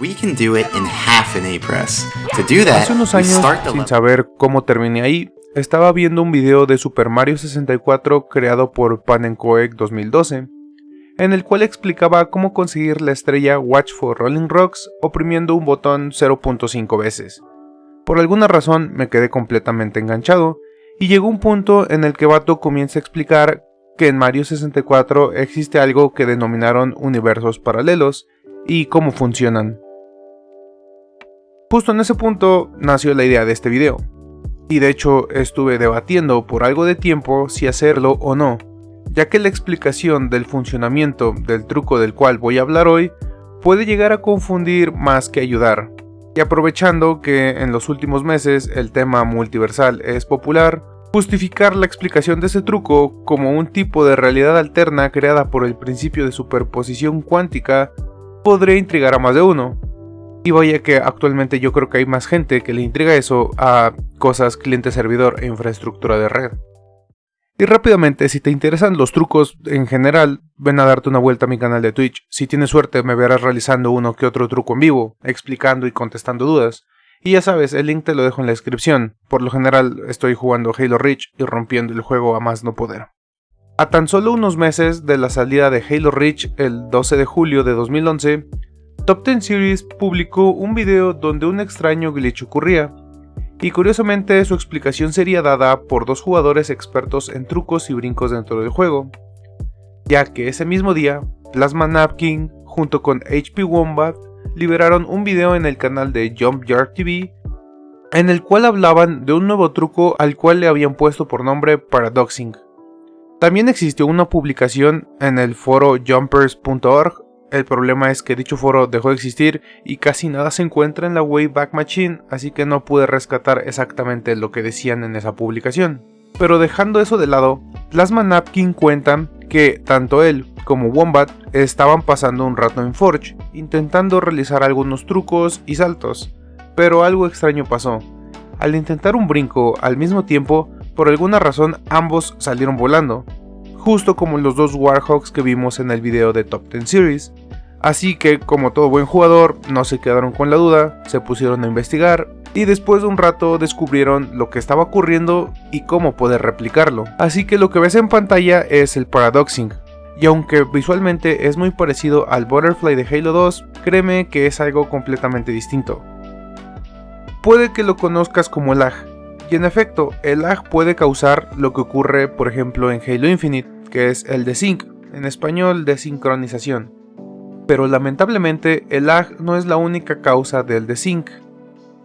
We can do it in half an A-press. To do that, Hace unos años, sin saber cómo terminé ahí, estaba viendo un video de Super Mario 64 creado por Panenkoek 2012, en el cual explicaba cómo conseguir la estrella Watch for Rolling Rocks oprimiendo un botón 0.5 veces. Por alguna razón me quedé completamente enganchado, y llegó un punto en el que Bato comienza a explicar que en Mario 64 existe algo que denominaron universos paralelos y cómo funcionan. Justo en ese punto nació la idea de este video. Y de hecho estuve debatiendo por algo de tiempo si hacerlo o no, ya que la explicación del funcionamiento del truco del cual voy a hablar hoy puede llegar a confundir más que ayudar. Y aprovechando que en los últimos meses el tema multiversal es popular, justificar la explicación de ese truco como un tipo de realidad alterna creada por el principio de superposición cuántica podría intrigar a más de uno. Y vaya que actualmente yo creo que hay más gente que le intriga eso a cosas cliente-servidor e infraestructura de red. Y rápidamente, si te interesan los trucos en general, ven a darte una vuelta a mi canal de Twitch. Si tienes suerte me verás realizando uno que otro truco en vivo, explicando y contestando dudas. Y ya sabes, el link te lo dejo en la descripción. Por lo general estoy jugando Halo Reach y rompiendo el juego a más no poder. A tan solo unos meses de la salida de Halo Reach el 12 de julio de 2011, Top 10 Series publicó un video donde un extraño glitch ocurría, y curiosamente su explicación sería dada por dos jugadores expertos en trucos y brincos dentro del juego, ya que ese mismo día, Plasma Napkin junto con HP Wombat liberaron un video en el canal de Jump Yard TV en el cual hablaban de un nuevo truco al cual le habían puesto por nombre Paradoxing. También existió una publicación en el foro jumpers.org, el problema es que dicho foro dejó de existir y casi nada se encuentra en la Wayback Machine, así que no pude rescatar exactamente lo que decían en esa publicación. Pero dejando eso de lado, Plasma Napkin cuenta que tanto él como Wombat estaban pasando un rato en Forge, intentando realizar algunos trucos y saltos, pero algo extraño pasó. Al intentar un brinco al mismo tiempo, por alguna razón ambos salieron volando, justo como los dos Warhawks que vimos en el video de Top 10 Series. Así que, como todo buen jugador, no se quedaron con la duda, se pusieron a investigar y después de un rato descubrieron lo que estaba ocurriendo y cómo poder replicarlo. Así que lo que ves en pantalla es el Paradoxing. Y aunque visualmente es muy parecido al Butterfly de Halo 2, créeme que es algo completamente distinto. Puede que lo conozcas como lag, y en efecto, el lag puede causar lo que ocurre por ejemplo en Halo Infinite, que es el desync, en español desincronización. Pero lamentablemente el lag no es la única causa del desync,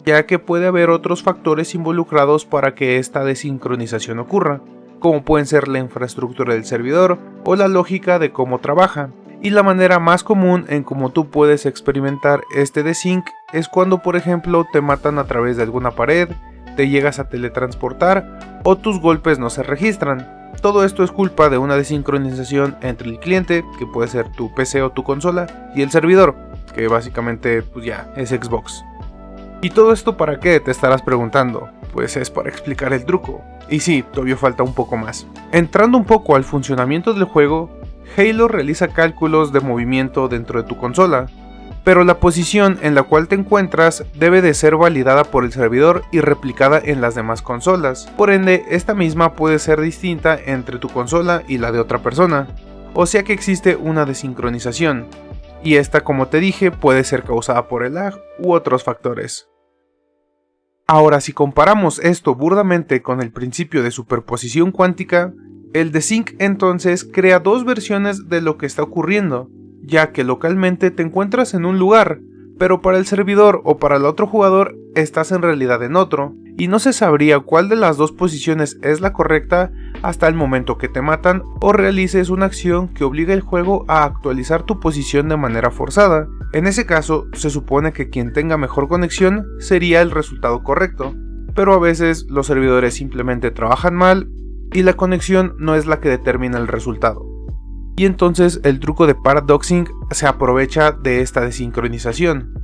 ya que puede haber otros factores involucrados para que esta desincronización ocurra, como pueden ser la infraestructura del servidor o la lógica de cómo trabaja. Y la manera más común en cómo tú puedes experimentar este desync es cuando por ejemplo te matan a través de alguna pared, te llegas a teletransportar o tus golpes no se registran. Todo esto es culpa de una desincronización entre el cliente, que puede ser tu PC o tu consola, y el servidor, que básicamente pues ya es Xbox. ¿Y todo esto para qué? Te estarás preguntando. Pues es para explicar el truco. Y sí, todavía falta un poco más. Entrando un poco al funcionamiento del juego, Halo realiza cálculos de movimiento dentro de tu consola, pero la posición en la cual te encuentras debe de ser validada por el servidor y replicada en las demás consolas. Por ende, esta misma puede ser distinta entre tu consola y la de otra persona, o sea que existe una desincronización, y esta como te dije puede ser causada por el lag u otros factores. Ahora si comparamos esto burdamente con el principio de superposición cuántica, el desync entonces crea dos versiones de lo que está ocurriendo, ya que localmente te encuentras en un lugar, pero para el servidor o para el otro jugador estás en realidad en otro, y no se sabría cuál de las dos posiciones es la correcta hasta el momento que te matan o realices una acción que obliga al juego a actualizar tu posición de manera forzada. En ese caso, se supone que quien tenga mejor conexión sería el resultado correcto, pero a veces los servidores simplemente trabajan mal y la conexión no es la que determina el resultado. Y entonces el truco de paradoxing se aprovecha de esta desincronización,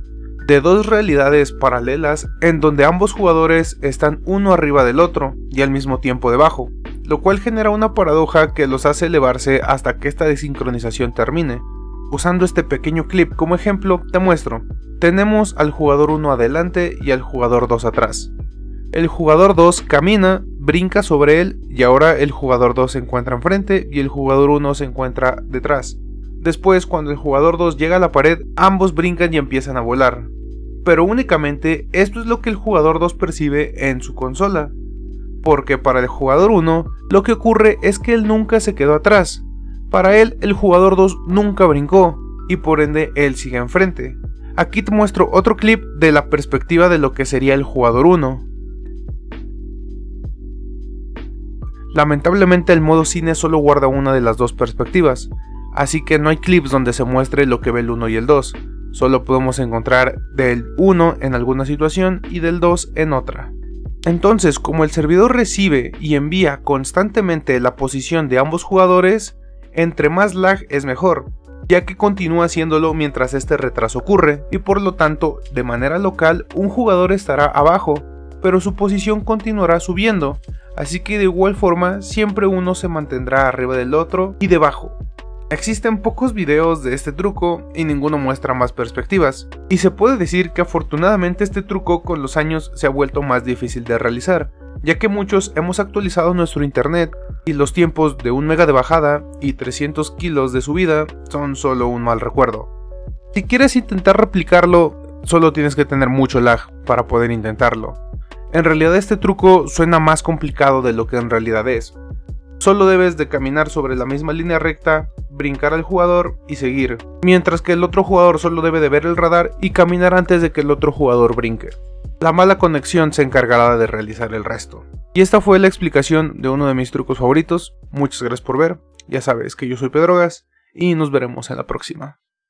de dos realidades paralelas en donde ambos jugadores están uno arriba del otro y al mismo tiempo debajo, lo cual genera una paradoja que los hace elevarse hasta que esta desincronización termine. Usando este pequeño clip como ejemplo, te muestro. tenemos al jugador 1 adelante y al jugador 2 atrás. El jugador 2 camina, brinca sobre él y ahora el jugador 2 se encuentra enfrente y el jugador 1 se encuentra detrás. Después, cuando el jugador 2 llega a la pared, ambos brincan y empiezan a volar. Pero únicamente esto es lo que el jugador 2 percibe en su consola. Porque para el jugador 1, lo que ocurre es que él nunca se quedó atrás. Para él, el jugador 2 nunca brincó, y por ende él sigue enfrente. Aquí te muestro otro clip de la perspectiva de lo que sería el jugador 1. Lamentablemente el modo cine solo guarda una de las dos perspectivas, así que no hay clips donde se muestre lo que ve el 1 y el 2, solo podemos encontrar del 1 en alguna situación y del 2 en otra. Entonces, como el servidor recibe y envía constantemente la posición de ambos jugadores, entre más lag es mejor, ya que continúa haciéndolo mientras este retraso ocurre, y por lo tanto, de manera local, un jugador estará abajo, pero su posición continuará subiendo, así que de igual forma siempre uno se mantendrá arriba del otro y debajo, Existen pocos videos de este truco y ninguno muestra más perspectivas, y se puede decir que afortunadamente este truco con los años se ha vuelto más difícil de realizar, ya que muchos hemos actualizado nuestro internet y los tiempos de 1 mega de bajada y 300 kilos de subida son solo un mal recuerdo. Si quieres intentar replicarlo, solo tienes que tener mucho lag para poder intentarlo. En realidad este truco suena más complicado de lo que en realidad es, Solo debes de caminar sobre la misma línea recta, brincar al jugador y seguir, mientras que el otro jugador solo debe de ver el radar y caminar antes de que el otro jugador brinque. La mala conexión se encargará de realizar el resto. Y esta fue la explicación de uno de mis trucos favoritos, muchas gracias por ver, ya sabes que yo soy Pedrogas y nos veremos en la próxima.